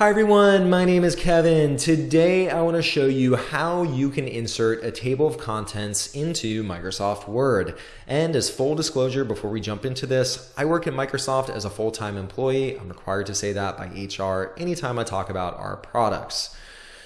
Hi everyone, my name is Kevin. Today I want to show you how you can insert a table of contents into Microsoft Word. And as full disclosure before we jump into this, I work at Microsoft as a full-time employee. I'm required to say that by HR anytime I talk about our products.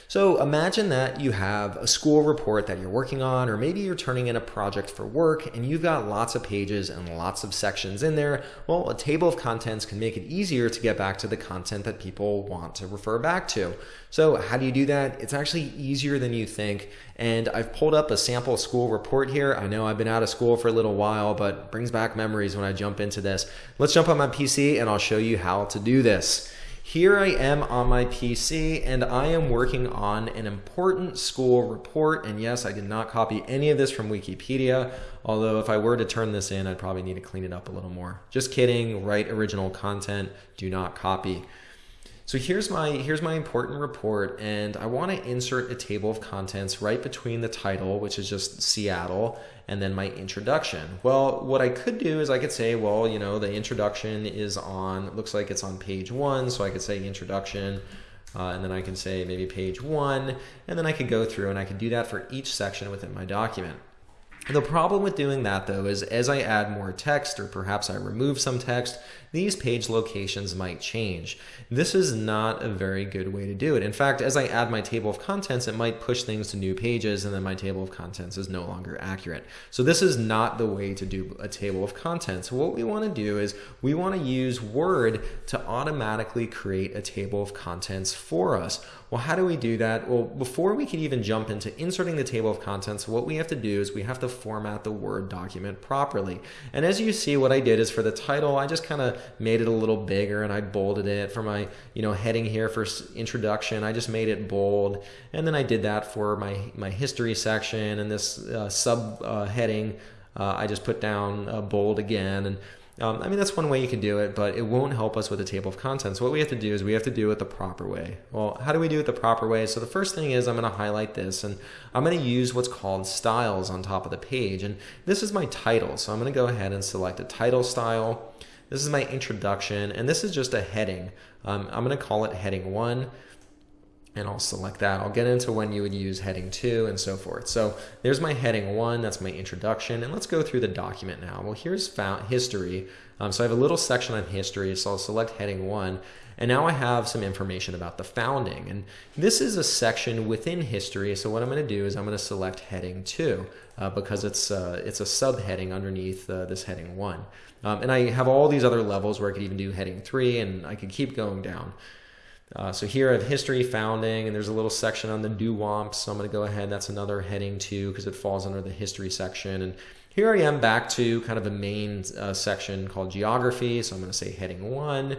So imagine that you have a school report that you're working on, or maybe you're turning in a project for work and you've got lots of pages and lots of sections in there. Well, a table of contents can make it easier to get back to the content that people want to refer back to. So how do you do that? It's actually easier than you think. And I've pulled up a sample school report here. I know I've been out of school for a little while, but brings back memories when I jump into this. Let's jump on my PC and I'll show you how to do this. Here I am on my PC and I am working on an important school report. And yes, I did not copy any of this from Wikipedia, although if I were to turn this in, I'd probably need to clean it up a little more. Just kidding, write original content, do not copy. So here's my here's my important report and I want to insert a table of contents right between the title, which is just Seattle, and then my introduction. Well, what I could do is I could say, well, you know, the introduction is on, looks like it's on page one, so I could say introduction, uh, and then I can say maybe page one, and then I could go through and I could do that for each section within my document. The problem with doing that though is as I add more text or perhaps I remove some text, these page locations might change. This is not a very good way to do it. In fact, as I add my table of contents, it might push things to new pages and then my table of contents is no longer accurate. So this is not the way to do a table of contents. What we want to do is we want to use Word to automatically create a table of contents for us. Well, how do we do that? Well, before we can even jump into inserting the table of contents, what we have to do is we have to format the Word document properly. And as you see, what I did is for the title, I just kind of made it a little bigger and I bolded it for my, you know, heading here for introduction. I just made it bold. And then I did that for my, my history section and this uh, sub uh, heading. Uh, I just put down bold again. And um, I mean, that's one way you can do it, but it won't help us with the table of contents. What we have to do is we have to do it the proper way. Well, how do we do it the proper way? So the first thing is I'm going to highlight this and I'm going to use what's called styles on top of the page. And this is my title. So I'm going to go ahead and select a title style. This is my introduction, and this is just a heading. Um, I'm going to call it heading one, and I'll select that. I'll get into when you would use heading two and so forth. So there's my heading one, that's my introduction, and let's go through the document now. Well, here's found history. Um, so I have a little section on history, so I'll select heading one, and now I have some information about the founding. And this is a section within history, so what I'm going to do is I'm going to select heading two uh, because it's, uh, it's a subheading underneath uh, this heading one. Um, and I have all these other levels where I could even do heading three and I could keep going down. Uh, so here I have history, founding, and there's a little section on the Duwamps. So I'm going to go ahead. That's another heading two because it falls under the history section. And here I am back to kind of a main uh, section called geography. So I'm going to say heading one.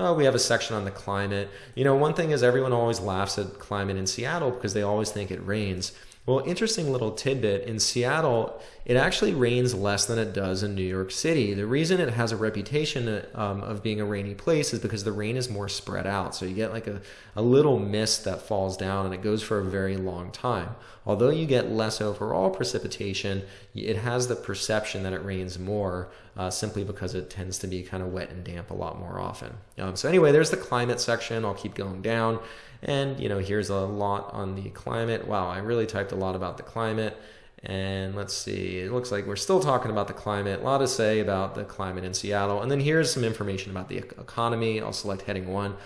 Uh, we have a section on the climate. You know, one thing is everyone always laughs at climate in Seattle because they always think it rains. Well, interesting little tidbit in Seattle, it actually rains less than it does in New York City. The reason it has a reputation um, of being a rainy place is because the rain is more spread out. So you get like a, a little mist that falls down and it goes for a very long time. Although you get less overall precipitation, it has the perception that it rains more uh, simply because it tends to be kind of wet and damp a lot more often. Um, so anyway, there's the climate section. I'll keep going down. And, you know, here's a lot on the climate. Wow, I really typed a lot about the climate. And let's see, it looks like we're still talking about the climate. A lot to say about the climate in Seattle. And then here's some information about the economy. I'll select heading one.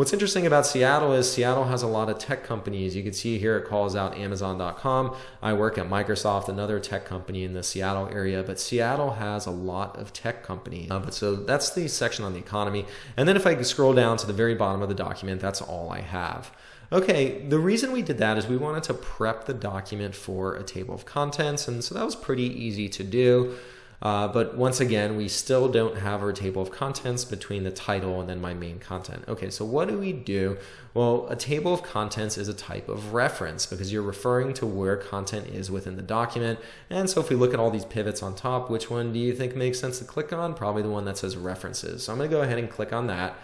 What's interesting about Seattle is Seattle has a lot of tech companies. You can see here it calls out Amazon.com. I work at Microsoft, another tech company in the Seattle area, but Seattle has a lot of tech companies. Uh, but so that's the section on the economy. And then if I scroll down to the very bottom of the document, that's all I have. Okay, the reason we did that is we wanted to prep the document for a table of contents, and so that was pretty easy to do. Uh, but once again, we still don't have our table of contents between the title and then my main content. Okay, so what do we do? Well, a table of contents is a type of reference because you're referring to where content is within the document. And so if we look at all these pivots on top, which one do you think makes sense to click on? Probably the one that says references. So I'm gonna go ahead and click on that.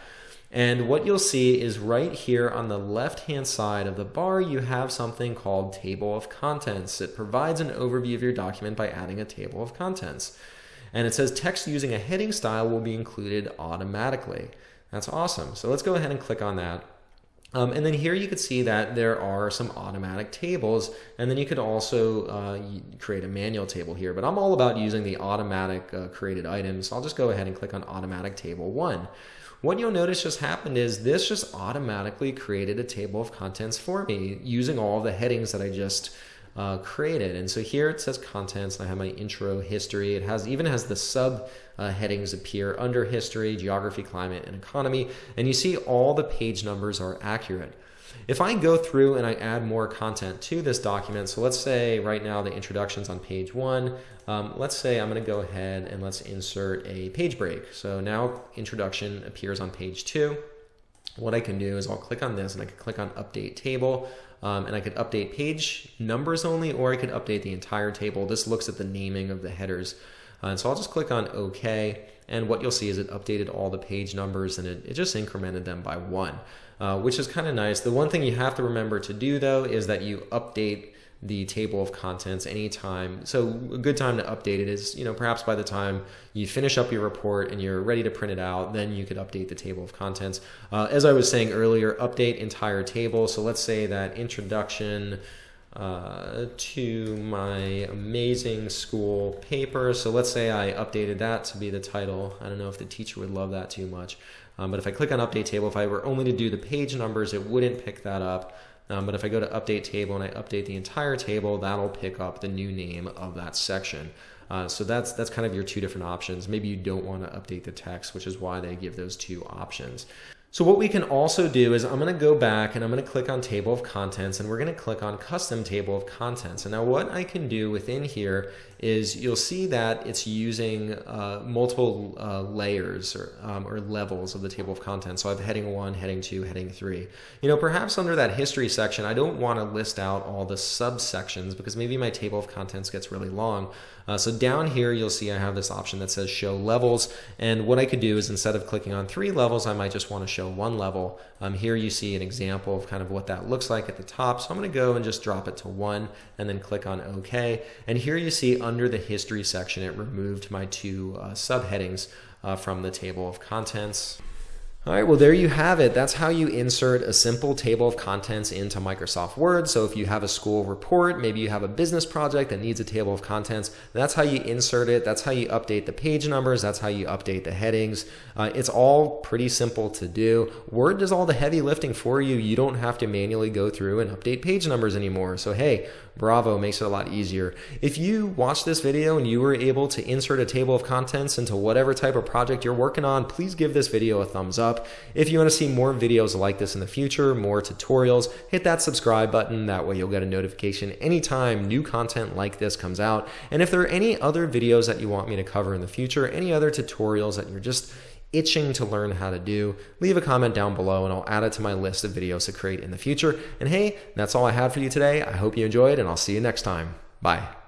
And what you'll see is right here on the left hand side of the bar, you have something called table of contents. It provides an overview of your document by adding a table of contents. And it says text using a heading style will be included automatically. That's awesome. So let's go ahead and click on that. Um, and then here you could see that there are some automatic tables, and then you could also uh, create a manual table here. But I'm all about using the automatic uh, created items. So I'll just go ahead and click on automatic table one. What you'll notice just happened is this just automatically created a table of contents for me using all the headings that I just uh, created. And so here it says contents. I have my intro, history. It has even has the sub uh, headings appear under history, geography, climate, and economy. And you see all the page numbers are accurate. If I go through and I add more content to this document, so let's say right now the introduction's on page one, um, let's say I'm going to go ahead and let's insert a page break. So now introduction appears on page two. What I can do is I'll click on this and I can click on update table um, and I could update page numbers only or I could update the entire table. This looks at the naming of the headers. Uh, and so I'll just click on OK and what you'll see is it updated all the page numbers and it, it just incremented them by one, uh, which is kind of nice. The one thing you have to remember to do though is that you update the table of contents anytime. So a good time to update it is, you know, perhaps by the time you finish up your report and you're ready to print it out, then you could update the table of contents. Uh, as I was saying earlier, update entire table. So let's say that introduction uh, to my amazing school paper. So let's say I updated that to be the title. I don't know if the teacher would love that too much. Um, but if I click on update table, if I were only to do the page numbers, it wouldn't pick that up. Um, but if I go to update table and I update the entire table, that'll pick up the new name of that section. Uh, so that's that's kind of your two different options. Maybe you don't want to update the text, which is why they give those two options. So what we can also do is I'm going to go back and I'm going to click on table of contents and we're going to click on custom table of contents. And now what I can do within here is you'll see that it's using uh, multiple uh, layers or, um, or levels of the table of contents. So I have heading one, heading two, heading three. You know, perhaps under that history section, I don't want to list out all the subsections because maybe my table of contents gets really long. Uh, so down here, you'll see I have this option that says show levels. And what I could do is instead of clicking on three levels, I might just want to show one level. Um, here you see an example of kind of what that looks like at the top. So I'm going to go and just drop it to one and then click on OK. And here you see under the history section, it removed my two uh, subheadings uh, from the table of contents. All right, well, there you have it. That's how you insert a simple table of contents into Microsoft Word. So if you have a school report, maybe you have a business project that needs a table of contents, that's how you insert it. That's how you update the page numbers. That's how you update the headings. Uh, it's all pretty simple to do. Word does all the heavy lifting for you. You don't have to manually go through and update page numbers anymore. So hey, bravo, makes it a lot easier. If you watched this video and you were able to insert a table of contents into whatever type of project you're working on, please give this video a thumbs up up. If you want to see more videos like this in the future, more tutorials, hit that subscribe button. That way you'll get a notification anytime new content like this comes out. And if there are any other videos that you want me to cover in the future, any other tutorials that you're just itching to learn how to do, leave a comment down below and I'll add it to my list of videos to create in the future. And hey, that's all I had for you today. I hope you enjoyed and I'll see you next time. Bye.